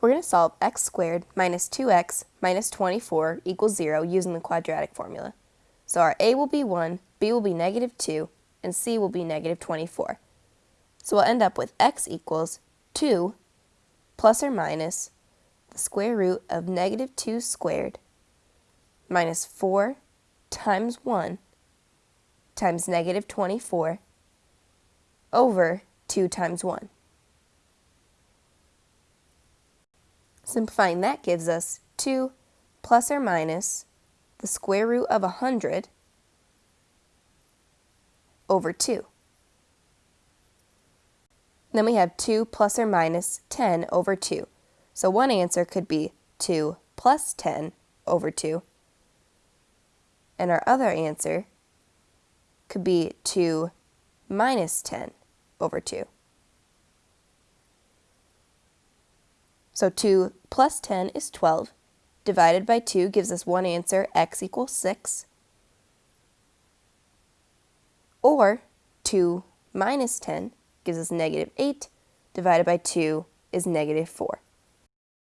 We're going to solve x squared minus 2x minus 24 equals 0 using the quadratic formula. So our a will be 1, b will be negative 2, and c will be negative 24. So we'll end up with x equals 2 plus or minus the square root of negative 2 squared minus 4 times 1 times negative 24 over 2 times 1. Simplifying that gives us 2 plus or minus the square root of 100 over 2. Then we have 2 plus or minus 10 over 2. So one answer could be 2 plus 10 over 2. And our other answer could be 2 minus 10 over 2. So 2 plus 10 is 12. Divided by 2 gives us one answer, x equals 6. Or 2 minus 10 gives us negative 8. Divided by 2 is negative 4.